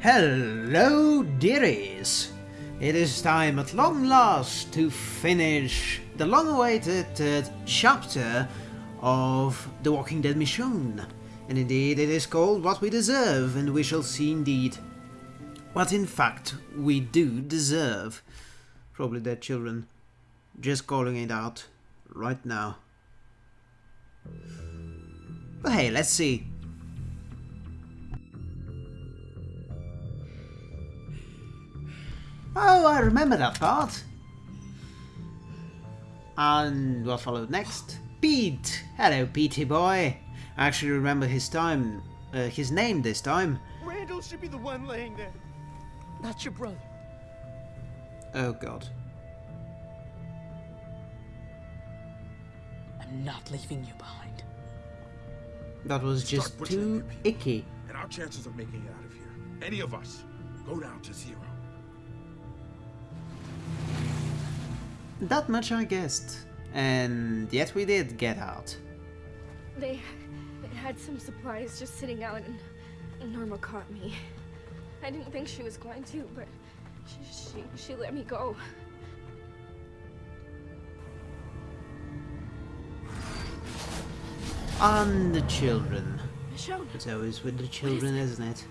Hello, dearies! It is time at long last to finish the long-awaited uh, chapter of The Walking Dead Michonne. And indeed, it is called What We Deserve, and we shall see indeed what in fact we do deserve. Probably dead children. Just calling it out right now. But hey, let's see. Oh, I remember that part. And what followed next? Pete! Hello, Petey boy. I actually remember his time, uh, his name this time. Randall should be the one laying there, not your brother. Oh god. I'm not leaving you behind. That was just too icky. And our chances of making it out of here, any of us, go down to zero. That much I guessed. And yet we did get out. They, they had some supplies just sitting out and Norma caught me. I didn't think she was going to, but she, she, she let me go. And the children. Michonne, It's always with the children, isn't it?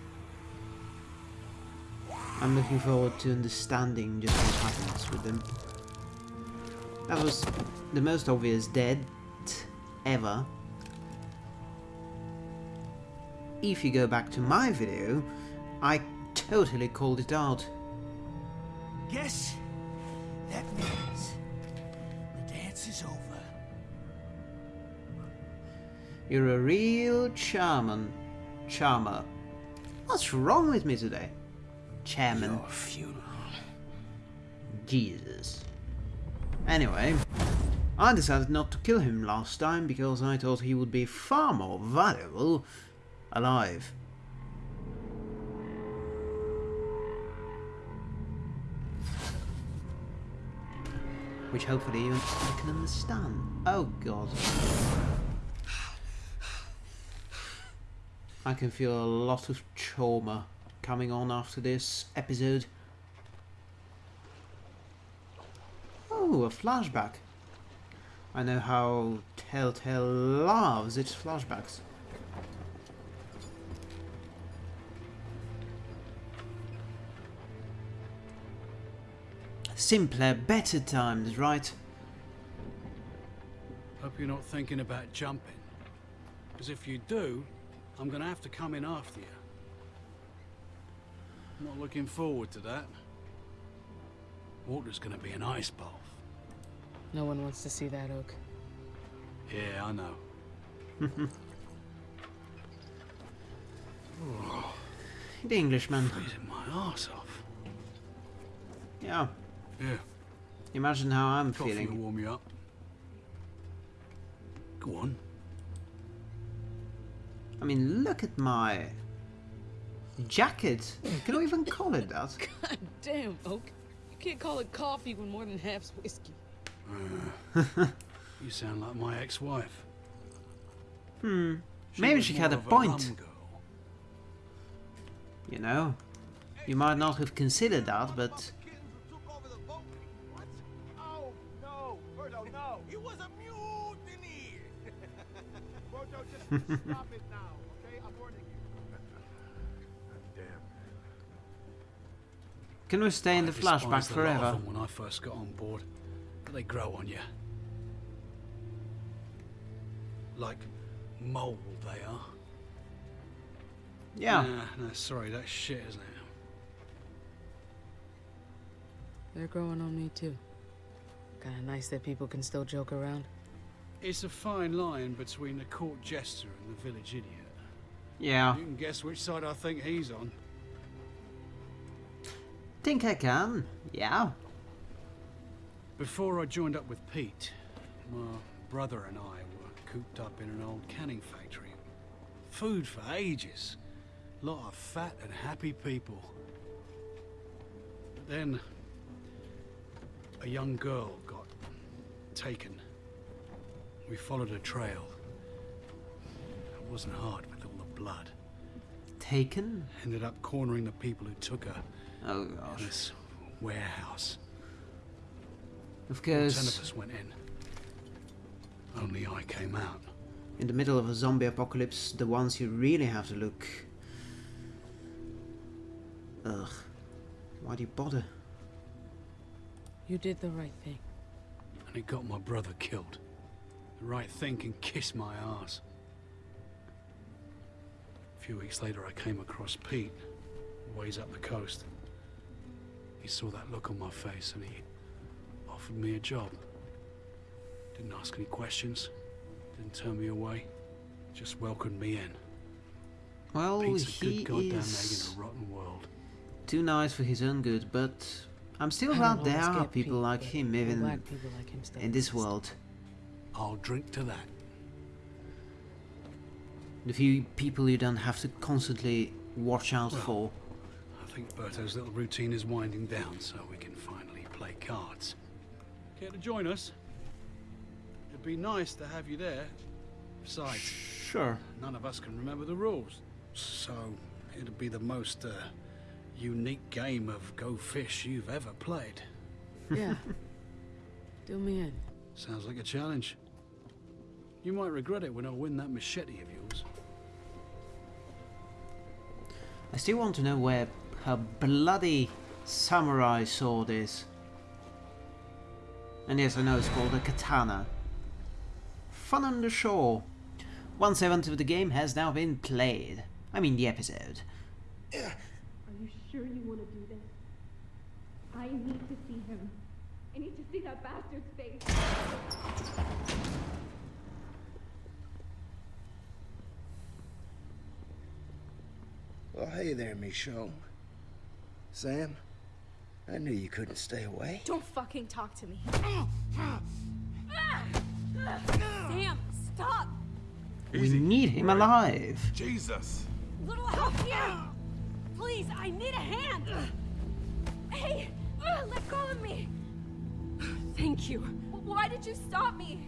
I'm looking forward to understanding just what happens with them. That was the most obvious dead ever. If you go back to my video, I totally called it out. Guess that means the dance is over. You're a real charmer. Charmer. What's wrong with me today? Chairman. Your funeral. Jesus. Anyway, I decided not to kill him last time because I thought he would be far more valuable alive. Which hopefully you can understand. Oh god. I can feel a lot of trauma coming on after this episode. Oh, a flashback. I know how Telltale loves its flashbacks. Simpler, better times, right? Hope you're not thinking about jumping. Because if you do, I'm gonna have to come in after you. Not looking forward to that. Water's gonna be an ice. No one wants to see that, Oak. Yeah, I know. The Englishman. Freezing my ass off. Yeah, Yeah, imagine how I'm coffee will feeling. warm you up. Go on. I mean, look at my jacket. Can I even call it that? God damn, Oak. You can't call it coffee when more than half's whiskey. You sound like my ex-wife. Hmm. Maybe she had a point. girl. You know, you might not have considered that, but Kittens who took over the boat. What? Oh, no. Berto, no. It was a mutiny. Berto, just stop it now, okay? I'm warning you. Damn. can we stay in the flashback despised the lot of forever? when I first got on board, but they grow on you. Like mold, they are. Yeah. Nah, no, sorry, that's shit, isn't it? They're growing on me, too. Kinda nice that people can still joke around. It's a fine line between the court jester and the village idiot. Yeah. You can guess which side I think he's on. Think I can. Yeah. Before I joined up with Pete, my brother and I were cooped up in an old canning factory. Food for ages. Lot of fat and happy people. But then, a young girl got taken. We followed a trail. It wasn't hard with all the blood. taken? Ended up cornering the people who took her Oh in this warehouse. Of course. Ten of course, us went in. Only I came out. in the middle of a zombie apocalypse, the ones you really have to look. Ugh. Why do you bother? You did the right thing. And it got my brother killed. The right thing can kiss my ass. A few weeks later, I came across Pete, ways up the coast. He saw that look on my face and he offered me a job. Didn't ask any questions, didn't turn me away, just welcomed me in. Well, Pete's a he good goddamn egg is in a rotten world. too nice for his own good, but I'm still I glad there are get people like him even like him in this world. I'll drink to that. The few people you don't have to constantly watch out Well. for. I think Berto's little routine is winding down, so we can finally play cards. Care to join us? It'd be nice to have you there. Besides, Sure. none of us can remember the rules. So, it'd be the most uh, unique game of Go Fish you've ever played. Yeah. Do me in. Sounds like a challenge. You might regret it when I win that machete of yours. I still want to know where her bloody samurai sword is. And yes, I know it's called a katana. Fun on the shore. One seventh of the game has now been played. I mean the episode. Are you sure you want to do this? I need to see him. I need to see that bastard's face. Well, hey there, Michonne. Sam, I knew you couldn't stay away. Don't fucking talk to me. Sam, stop! We need him alive. Jesus! Little help here! Please, I need a hand! Hey, uh, let go of me. Thank you. Why did you stop me?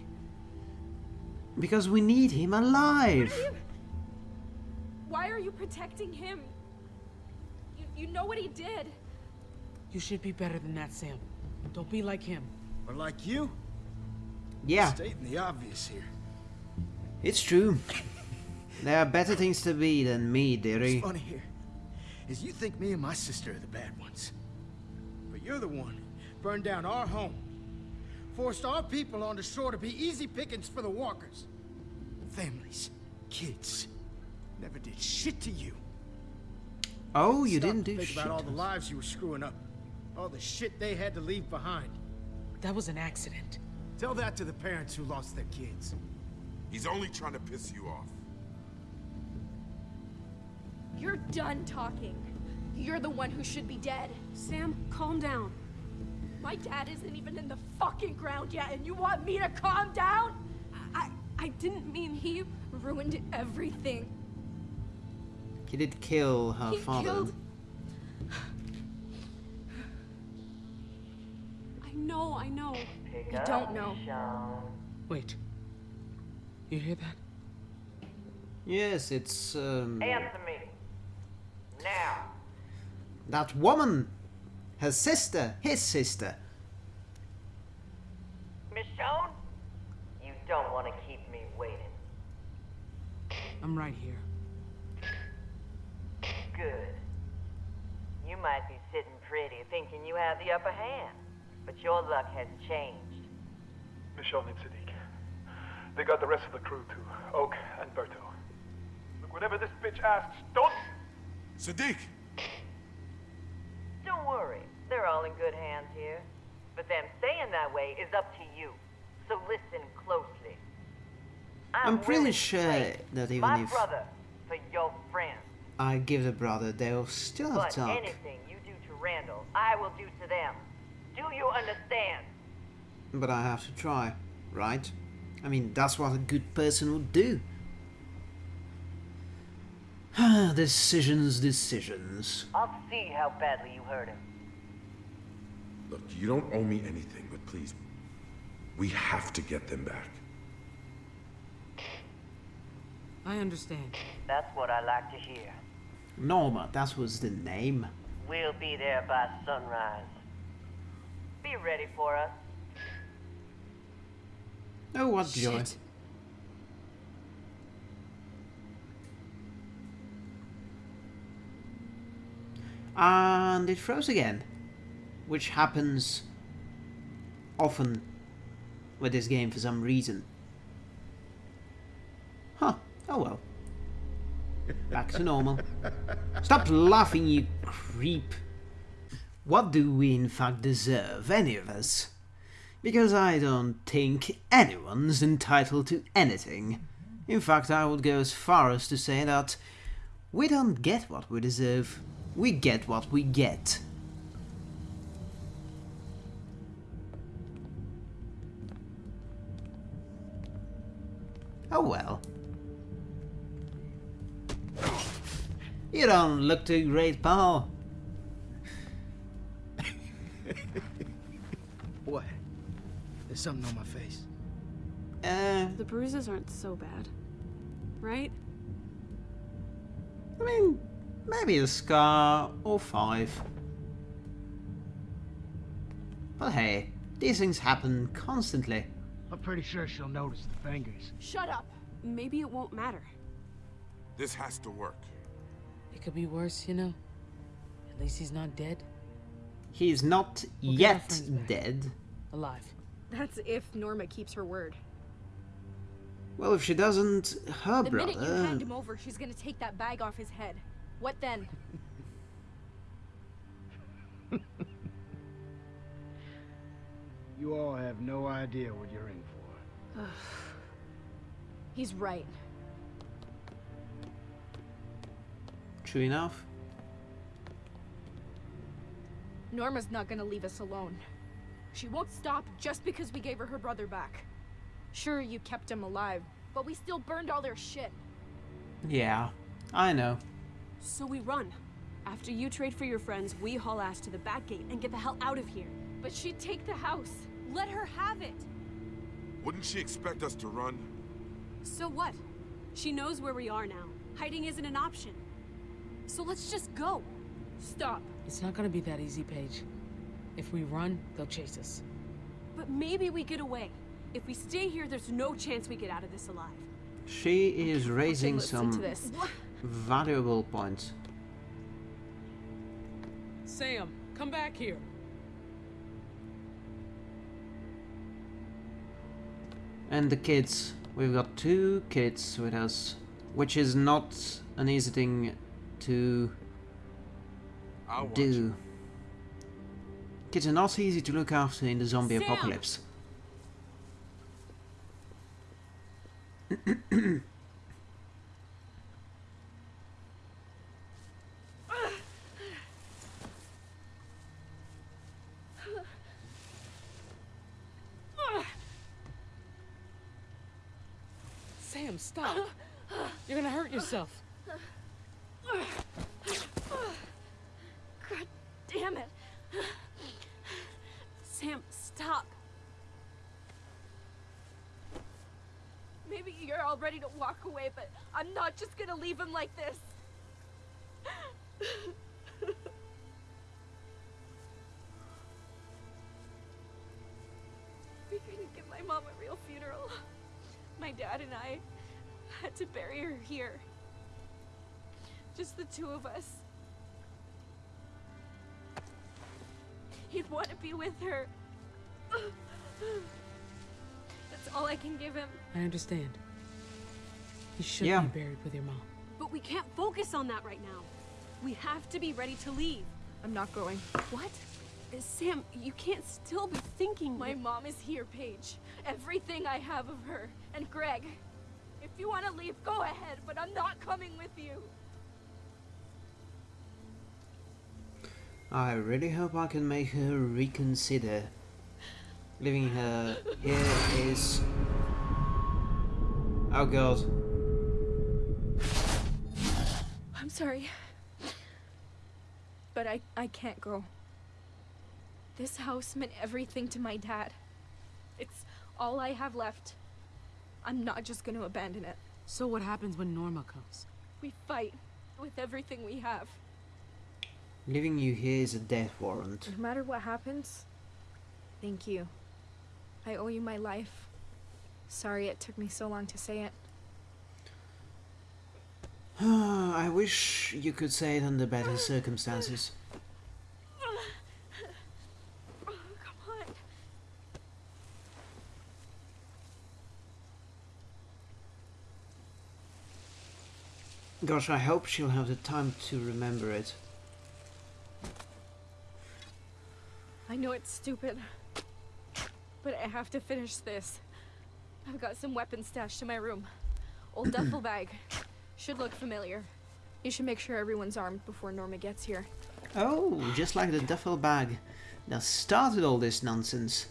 Because we need him alive. Why are you protecting him? You, you know what he did. You should be better than that, Sam. Don't be like him. Or like you? Yeah, Stating the obvious here. it's true. There are better things to be than me, dearie. What's funny here is you think me and my sister are the bad ones. But you're the one who burned down our home. Forced our people on the shore to be easy pickings for the walkers. Families, kids, never did shit to you. Oh, you Stop didn't to do think shit. about all the lives you were screwing up. All the shit they had to leave behind. That was an accident. Tell that to the parents who lost their kids. He's only trying to piss you off. You're done talking. You're the one who should be dead. Sam, calm down. My dad isn't even in the fucking ground yet, and you want me to calm down? I I didn't mean He ruined everything. He did kill her he father. killed. I know, I know. You don't know. Wait. You hear that? Yes, it's um, Answer me. Now. that woman, her sister, his sister. Michonne? You don't want to keep me waiting. I'm right here. Good. You might be sitting pretty thinking you have the upper hand, but your luck has changed. Michonne and Siddiq. They got the rest of the crew too. Oak and Berto. Look, whatever this bitch asks, don't... Siddiq! Don't worry, they're all in good hands here. But them staying that way is up to you. So listen closely. I'm pretty willing to sure trade that even my if- brother for your friend. I give the brother, they'll still have But talk. anything you do to Randall, I will do to them. Do you understand? But I have to try, right? I mean, that's what a good person would do. decisions, decisions. I'll see how badly you hurt him. Look, you don't owe me anything, but please, we have to get them back. I understand. That's what I like to hear. Norma, that was the name. We'll be there by sunrise. Be ready for us. Oh, what joy. And it froze again. Which happens often with this game for some reason. Huh. Oh well. Back to normal. Stop laughing, you creep. What do we in fact deserve, any of us? Because I don't think anyone's entitled to anything. In fact, I would go as far as to say that we don't get what we deserve. We get what we get. Oh well. You don't look too great, pal. What? There's something on my face. Uh, The bruises aren't so bad. Right? I mean, maybe a scar or five. But hey, these things happen constantly. I'm pretty sure she'll notice the fingers. Shut up. Maybe it won't matter. This has to work. It could be worse, you know. At least he's not dead. He's not We'll yet dead. Alive. That's if Norma keeps her word. Well, if she doesn't, her the minute you hand him over, she's gonna take that bag off his head. What then? You all have no idea what you're in for. He's right. True enough. Norma's not gonna leave us alone. She won't stop just because we gave her her brother back. Sure, you kept him alive, but we still burned all their shit. Yeah, I know. So we run. After you trade for your friends, we haul ass to the back gate and get the hell out of here. But she'd take the house. Let her have it. Wouldn't she expect us to run? So what? She knows where we are now. Hiding isn't an option. So let's just go. Stop. It's not gonna be that easy, Paige. If we run, they'll chase us. But maybe we get away. If we stay here, there's no chance we get out of this alive. She is raising listen to some this. valuable points. Sam, come back here. And the kids. We've got two kids with us, which is not an easy thing to I'll watch do. Kids are not easy to look after in the zombie Sam! apocalypse. Sam, stop. You're gonna hurt yourself. Damn it. Sam, stop. Maybe you're all ready to walk away, but I'm not just gonna leave him like this. we couldn't give my mom a real funeral. My dad and I had to bury her here. Just the two of us. He'd want to be with her. That's all I can give him. I understand. You should Yeah. be buried with your mom. But we can't focus on that right now. We have to be ready to leave. I'm not going. What? Uh, Sam, you can't still be thinking My mom is here, Paige. Everything I have of her. And Greg. If you want to leave, go ahead, but I'm not coming with you. I really hope I can make her reconsider. Leaving her here is. Oh god. I'm sorry. But I, I can't go. This house meant everything to my dad. It's all I have left. I'm not just gonna abandon it. So what happens when Norma comes? We fight. with everything we have. Leaving you here is a death warrant. No matter what happens, thank you. I owe you my life. Sorry it took me so long to say it. I wish you could say it under better circumstances. Oh, on. Gosh, I hope she'll have the time to remember it. I know it's stupid, but I have to finish this. I've got some weapons stashed in my room. Old duffel bag. Should look familiar. You should make sure everyone's armed before Norma gets here. Oh, just like the duffel bag that started all this nonsense.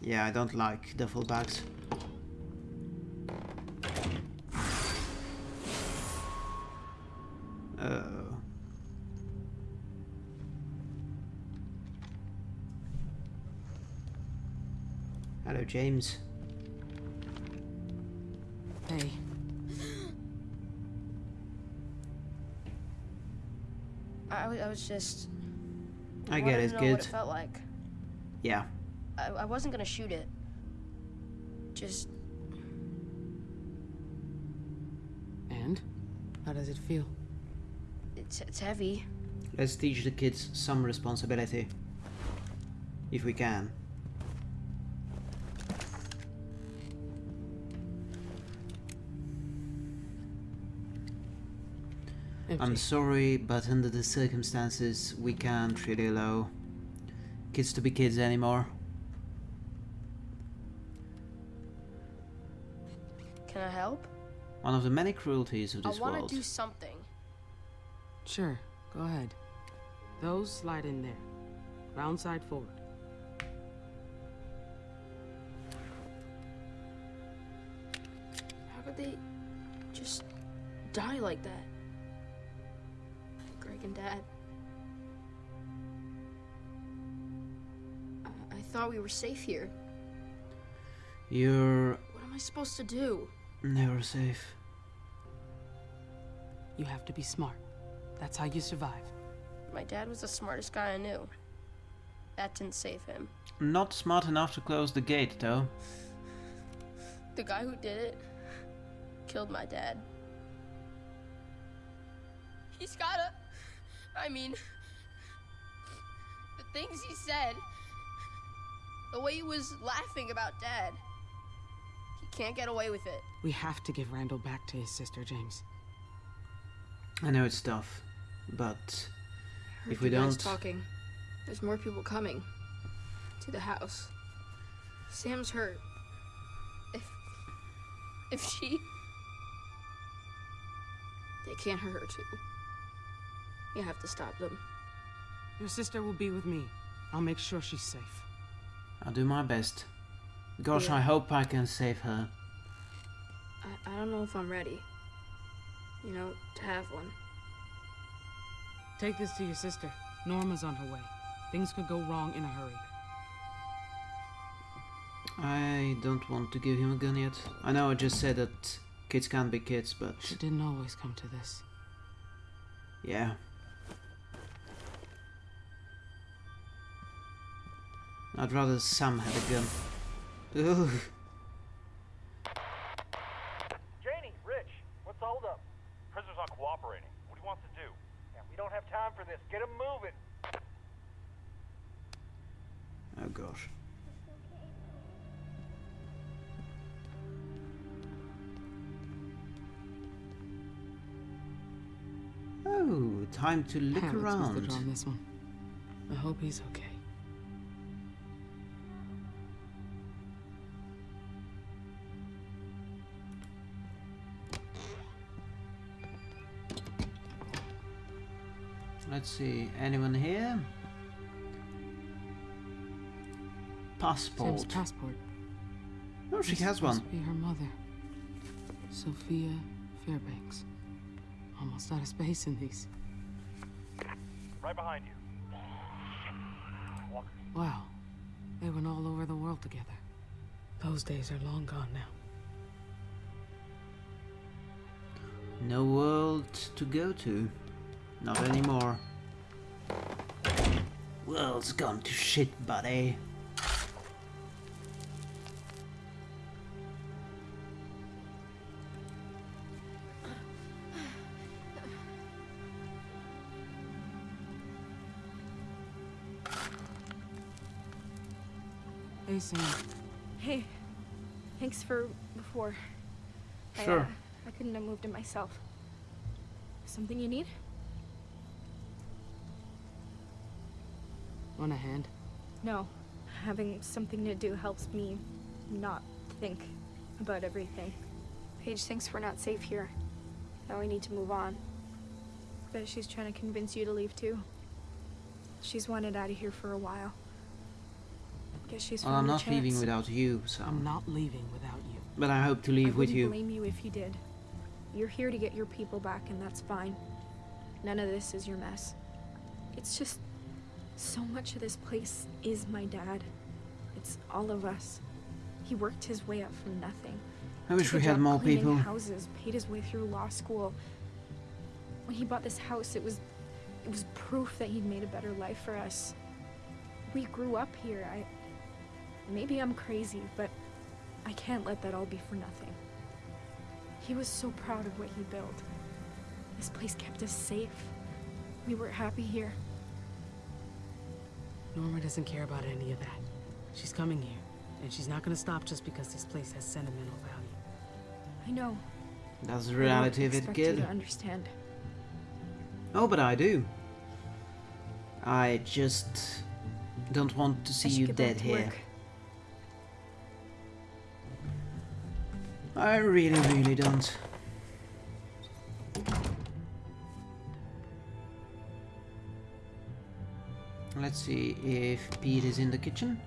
Yeah, I don't like duffel bags. James. Hey. I was just. I get it, good. What it felt like. Yeah. I, I wasn't gonna shoot it. Just And? How does it feel? it's it's heavy. Let's teach the kids some responsibility. If we can. I'm sorry, but under the circumstances, we can't really allow kids to be kids anymore. Can I help? One of the many cruelties of this I this want world. to do something. Sure, go ahead. Those slide in there. Round side forward. How could they just die like that? Greg and Dad. I, I thought we were safe here. You're What am I supposed to do? never safe. You have to be smart. That's how you survive. My dad was the smartest guy I knew. That didn't save him. Not smart enough to close the gate, though. The guy who did it killed my dad. He's gotta. I mean, the things he said, the way he was laughing about dad. He can't get away with it. We have to give Randall back to his sister, James. I know it's tough, but if we don't. talking. There's more people coming to the house. Sam's hurt. If. if she. They can't hurt her too. You have to stop them. Your sister will be with me. I'll make sure she's safe. I'll do my best. Gosh, Yeah. I hope I can save her. I, I don't know if I'm ready. You know, to have one. Take this to your sister. Norma's on her way. Things could go wrong in a hurry. I don't want to give him a gun yet. I know I just said that kids can't be kids, but It didn't always come to this. yeah. I'd rather Sam had a gun. Ugh. Janie, Rich, what's the holdup? Prisoner's not cooperating. What do you want to do? Yeah, we don't have time for this. Get him moving. Oh gosh. Oh, time to look Harold's around. drawn this one. I hope he's okay. Let's see, anyone here? Passport. Sam's passport. Oh, she This has supposed one. to be her mother. Sophia Fairbanks. Almost out of space in these. Right behind you. Walker. Wow. They went all over the world together. Those days are long gone now. No world to go to. Not anymore. World's gone to shit, buddy. Hey, Sam. Hey, thanks for before. I, Sure. uh, I couldn't have moved it myself. Something you need? Want a hand? No. Having something to do helps me not think about everything. Paige thinks we're not safe here. Now we need to move on. Bet she's trying to convince you to leave too. She's wanted out of here for a while. Guess she's Well, I'm found a not leaving without you, so. I'm not leaving without you. But I hope to leave I with wouldn't you. blame you if you did. You're here to get your people back, and that's fine. None of this is your mess. It's just so much of this place is my dad. It's all of us. He worked his way up from nothing. I wish we had more people. Houses, paid his way through law school. When he bought this house, it was it was proof that he'd made a better life for us. We grew up here. I maybe I'm crazy, but I can't let that all be for nothing. He was so proud of what he built. This place kept us safe. We were happy here. Norma doesn't care about any of that. She's coming here, and she's not gonna stop just because this place has sentimental value. I know. That's the reality of it, expect kid. You to understand. Oh, but I do. I just don't want to see you dead here. work. I really, really don't. Let's see if Pete is in the kitchen.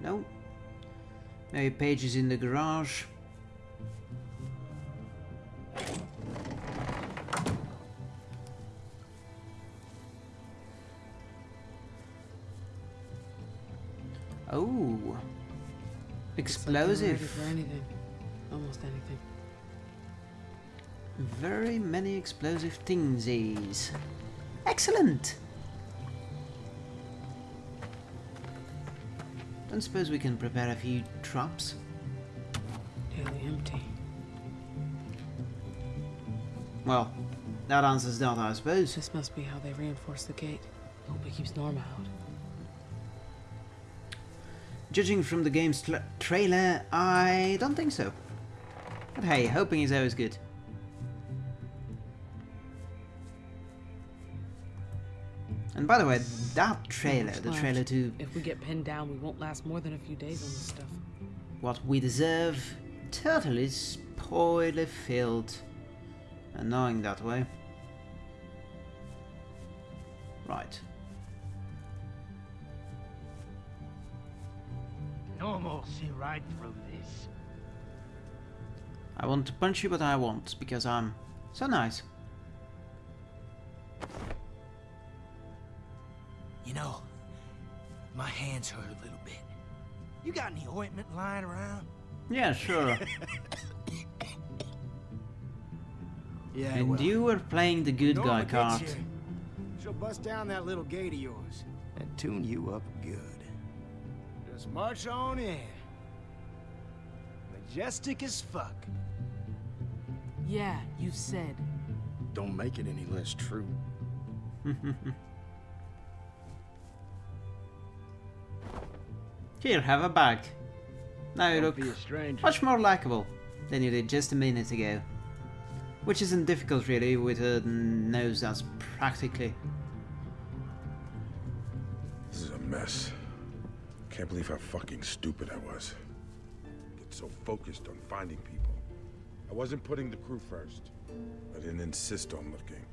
No. Maybe Paige is in the garage. Oh. Explosive. for anything. Almost anything. Very many explosive thingsies. Excellent! Don't suppose we can prepare a few traps? Nearly empty. Well, that answers that, I suppose. This must be how they reinforce the gate. Hope it keeps Norma out. Judging from the game's tra- trailer, I don't think so. But hey, hoping is always good. And by the way, that trailer, the trailer to If we get pinned down, we won't last more than a few days on this stuff. What We Deserve, totally spoiler filled. Annoying that way. Right. Normal see right through this. I want to punch you, but I won't, because I'm so nice. Know, my hands hurt a little bit. You got any ointment lying around? Yeah, sure. Yeah, and well, you were playing the good Norma guy gets card. here. She'll bust down that little gate of yours and tune you up good. Just march on in. Majestic as fuck. Yeah, you said. Don't make it any less true. Here, have a bag. Now you look be a stranger. much more likable than you did just a minute ago. Which isn't difficult really with a nose that's practically... This is a mess. Can't believe how fucking stupid I was. Get so focused on finding people. I wasn't putting the crew first. I didn't insist on looking.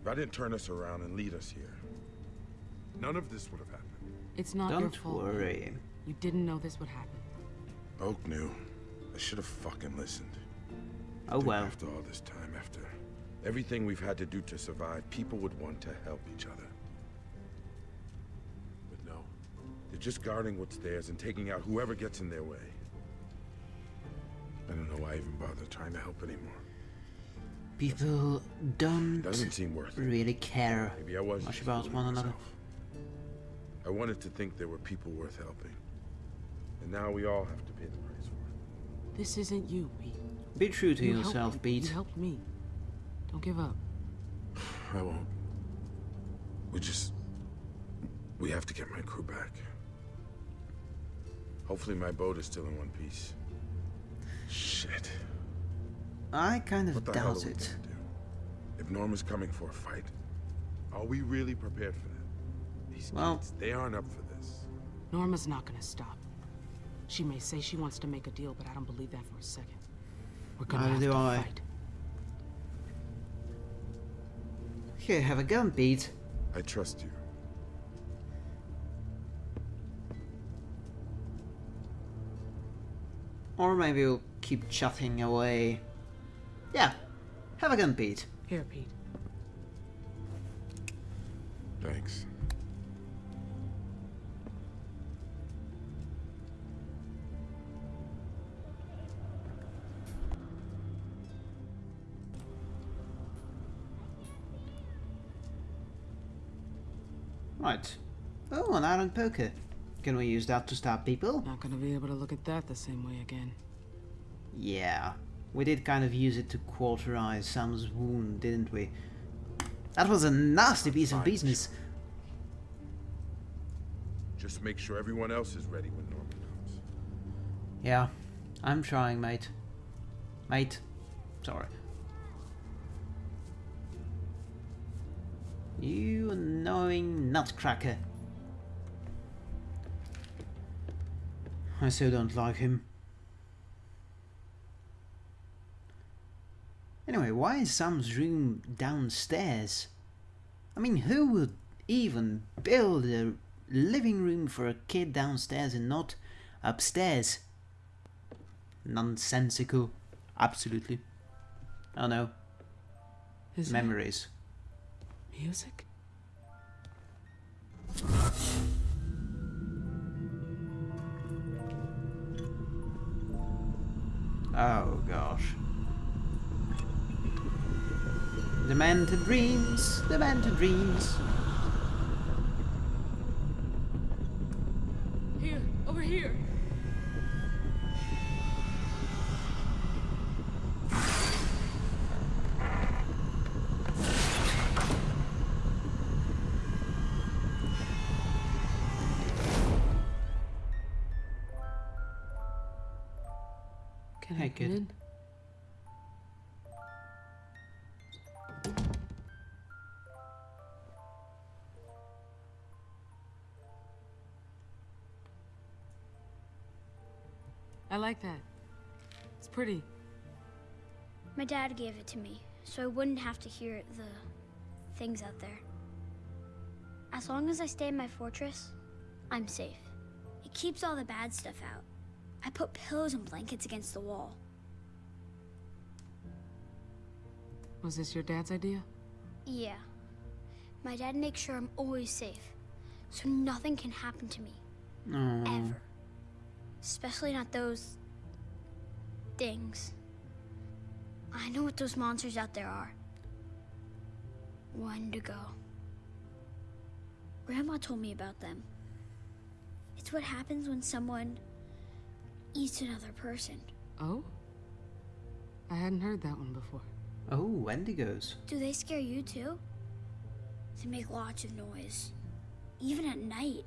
If I didn't turn us around and lead us here, none of this would have happened. It's not your Don't fault. worry. You didn't know this would happen. Oak knew. I should have fucking listened. Oh well. After all this time, after everything we've had to do to survive, people would want to help each other. But no. They're just guarding what's theirs and taking out whoever gets in their way. I don't know why I even bother trying to help anymore. People don't Doesn't seem worth it. really care Maybe I was much about fooling one another. myself. I wanted to think there were people worth helping. And now we all have to pay the price for it. This isn't you, Pete. Be true to You yourself. Pete. You helped me. Don't give up. I won't. We just... We have to get my crew back. Hopefully my boat is still in one piece. Shit. I kind of What the hell doubt we it. do? If Norma's coming for a fight, are we really prepared for that? These Well- kids, they aren't up for this. Norma's not gonna stop. She may say she wants to make a deal, but I don't believe that for a second. We're gonna Neither have do to I. fight. Here, have a gun, Pete. I trust you. Or maybe we'll keep chatting away. Yeah, have a gun, Pete. Here, Pete. Thanks. Right. Oh, an iron poker. Can we use that to stab people? Not gonna be able to look at that the same way again. Yeah. We did kind of use it to cauterize Sam's wound, didn't we? That was a nasty piece of business. Just make sure everyone else is ready when Norma comes. Yeah, I'm trying, mate. Mate, sorry. You annoying nutcracker. I so don't like him. Anyway, why is Sam's room downstairs? I mean, who would even build a living room for a kid downstairs and not upstairs? Nonsensical. Absolutely. Oh no. Is Memories. music? Oh gosh. Demented dreams, demented dreams. Here, over here. Can Hey, I come kid. in? I like that. It's pretty. My dad gave it to me, so I wouldn't have to hear the things out there. As long as I stay in my fortress, I'm safe. It keeps all the bad stuff out. I put pillows and blankets against the wall. Was this your dad's idea? Yeah. My dad makes sure I'm always safe, so nothing can happen to me. Oh. Ever. Especially not those... things. I know what those monsters out there are. Wendigo. Grandma told me about them. It's what happens when someone eats another person. Oh? I hadn't heard that one before. Oh, Wendigos. Do they scare you too? They make lots of noise. Even at night.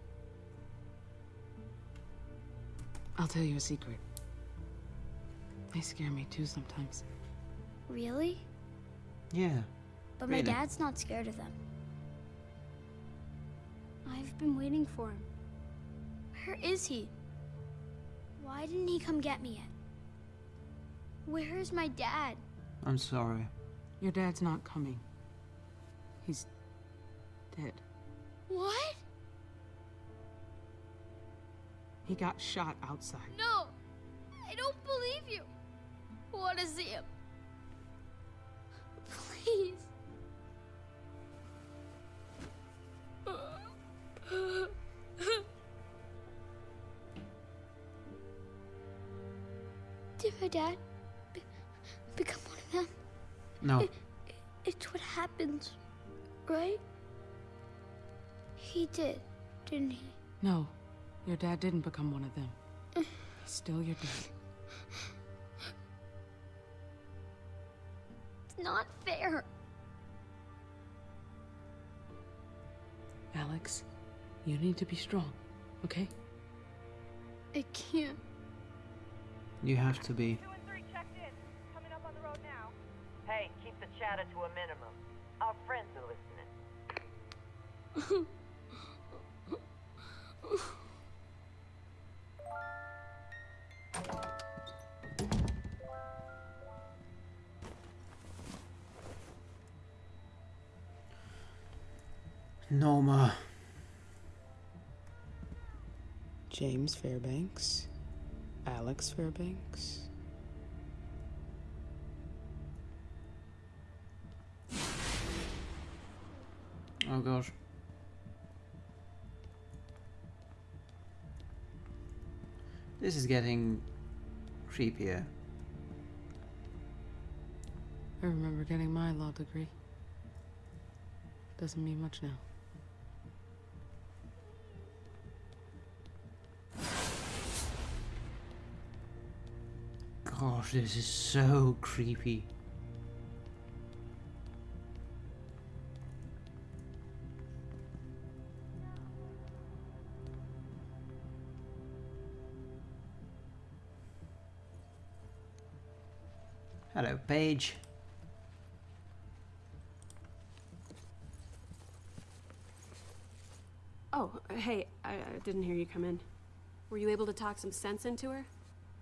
I'll tell you a secret. They scare me too sometimes. Really? Yeah. But my dad's not scared of them. I've been waiting for him. Where is he? Why didn't he come get me yet? Where is my dad? I'm sorry. Your dad's not coming. He's dead. What? He got shot outside. No! I don't believe you! I want to see him. Please. Did my dad No. It, it's what happens, right? He did, didn't he? No, your dad didn't become one of them. He's still your dad. It's not fair. Alex, you need to be strong, okay? I can't. You have to be. Hey, keep the chatter to a minimum. Our friends are listening. Norma. James Fairbanks. Alex Fairbanks. Gosh. This is getting creepier. I remember getting my law degree. Doesn't mean much now. Gosh, this is so creepy. Hello, Paige. Oh, hey, I, I didn't hear you come in. Were you able to talk some sense into her?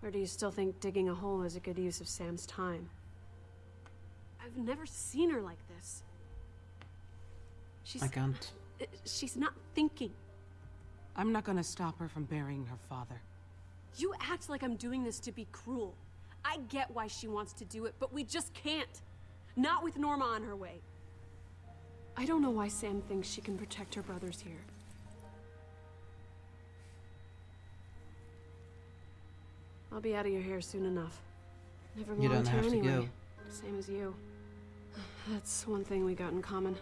Or do you still think digging a hole is a good use of Sam's time? I've never seen her like this. She's. I can't. uh, She's not thinking. I'm not gonna stop her from burying her father. You act like I'm doing this to be cruel. I get why she wants to do it, but we just can't. Not with Norma on her way. I don't know why Sam thinks she can protect her brothers here. I'll be out of your hair soon enough. Never You belonged don't here have to anyway. go. Same as you. That's one thing we got in common.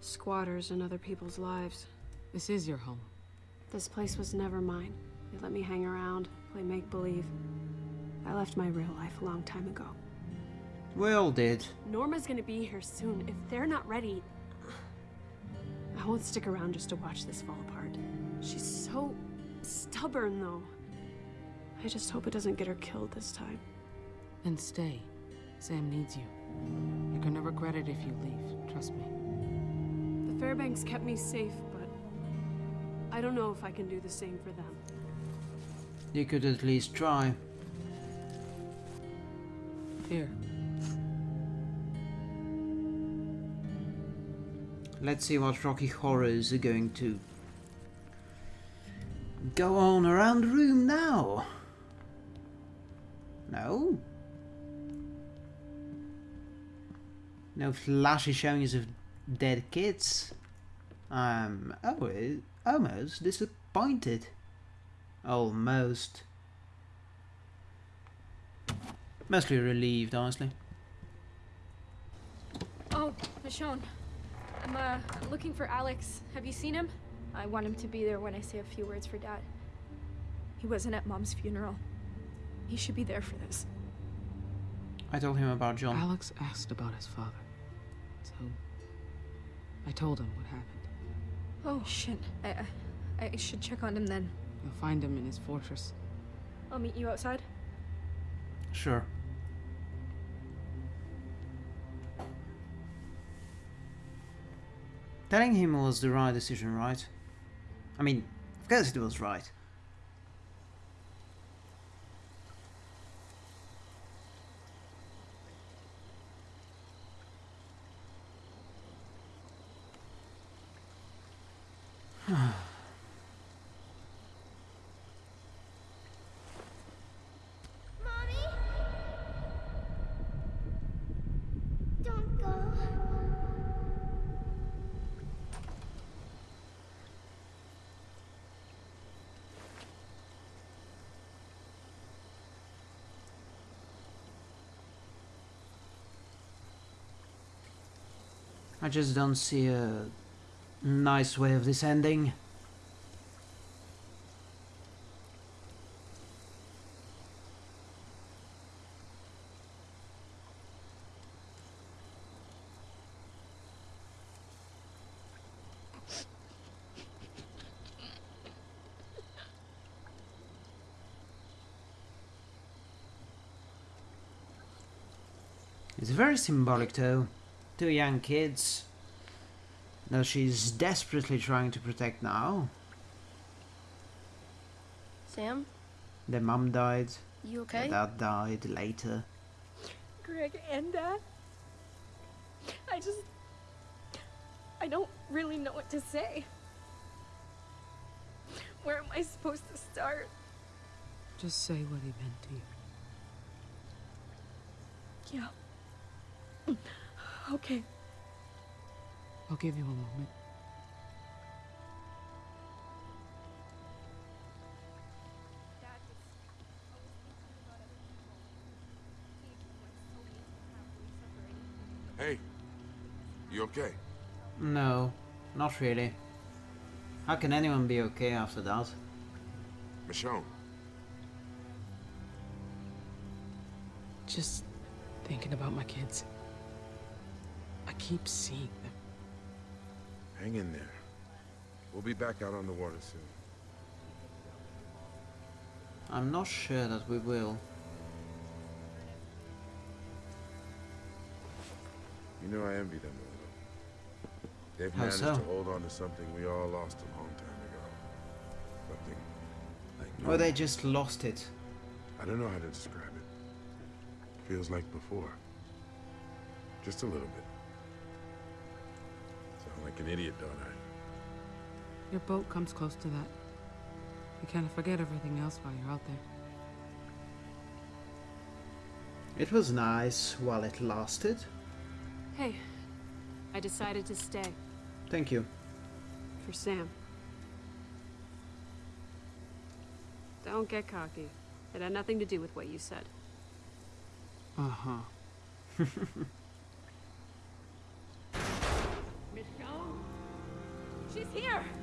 Squatters in other people's lives. This is your home. This place was never mine. They let me hang around, play make-believe. I left my real life a long time ago. We all did. Norma's gonna be here soon. If they're not ready, I won't stick around just to watch this fall apart. She's so stubborn, though. I just hope it doesn't get her killed this time. Then stay. Sam needs you. You're gonna regret it if you leave, trust me. The Fairbanks kept me safe, but I don't know if I can do the same for them. You could at least try. Here. Let's see what Rocky Horrors are going to go on around the room now. No? No flashy showings of dead kids. I'm eh, almost disappointed. Almost. Mostly relieved, honestly. Oh, Michonne. I'm uh looking for Alex. Have you seen him? I want him to be there when I say a few words for Dad. He wasn't at Mom's funeral. He should be there for this. I told him about John. Alex asked about his father. So I told him what happened. Oh shit. I I, I should check on him then. You'll find him in his fortress. I'll meet you outside. Sure. Telling him was the right decision, right? I mean, of course it was right. Just don't see a nice way of this ending. It's very symbolic though. Two young kids that she's desperately trying to protect now. Sam, Their mum died, you okay? the dad died later. Greg and Dad. I just. I don't really know what to say. Where am I supposed to start? Just say what he meant to you. Yeah. Okay. I'll give you a moment. Hey, you okay? No, not really. How can anyone be okay after that? Michonne, Just thinking about my kids. I keep seeing them. hang in there. We'll be back out on the water soon. I'm not sure that we will. You know I envy them a little. They've How managed so? to hold on to something we all lost a long time ago. Something like Or they just lost it. I don't know how to describe it. Feels like before. Just a little bit. Sound like an idiot, don't I? Your boat comes close to that. You kind of forget everything else while you're out there. It was nice while it lasted. Hey, I decided to stay. Thank you. For Sam. Don't get cocky. It had nothing to do with what you said. Uh-huh. She's here!